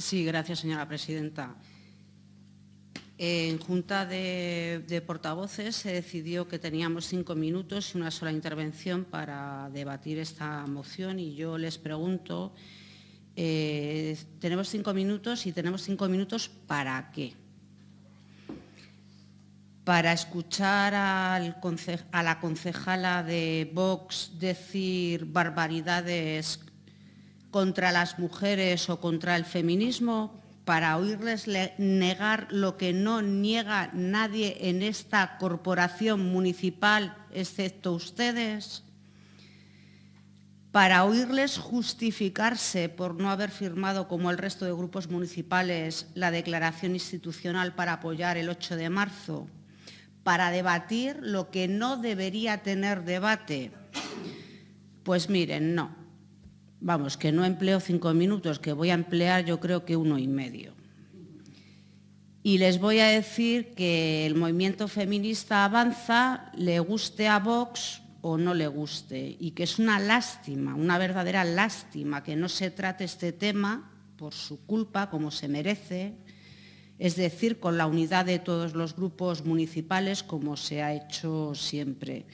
Sí, gracias, señora presidenta. En Junta de, Portavoces se decidió que teníamos cinco minutos y una sola intervención para debatir esta moción y yo les pregunto, eh, tenemos cinco minutos y tenemos cinco minutos ¿para qué? Para escuchar a la concejala de Vox decir barbaridades contra las mujeres o contra el feminismo, para oírles negar lo que no niega nadie en esta corporación municipal, excepto ustedes, para oírles justificarse por no haber firmado, como el resto de grupos municipales, la declaración institucional para apoyar el 8 de marzo, para debatir lo que no debería tener debate. Pues miren, no. Vamos, que no empleo cinco minutos, que voy a emplear yo creo que uno y medio. Y les voy a decir que el movimiento feminista avanza, le guste a Vox o no le guste, y que es una lástima, una verdadera lástima que no se trate este tema por su culpa, como se merece, es decir, con la unidad de todos los grupos municipales, como se ha hecho siempre.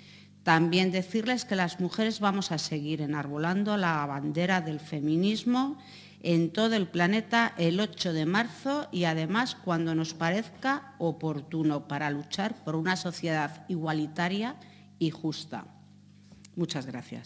También decirles que las mujeres vamos a seguir enarbolando la bandera del feminismo en todo el planeta el 8 de marzo y además cuando nos parezca oportuno para luchar por una sociedad igualitaria y justa. Muchas gracias.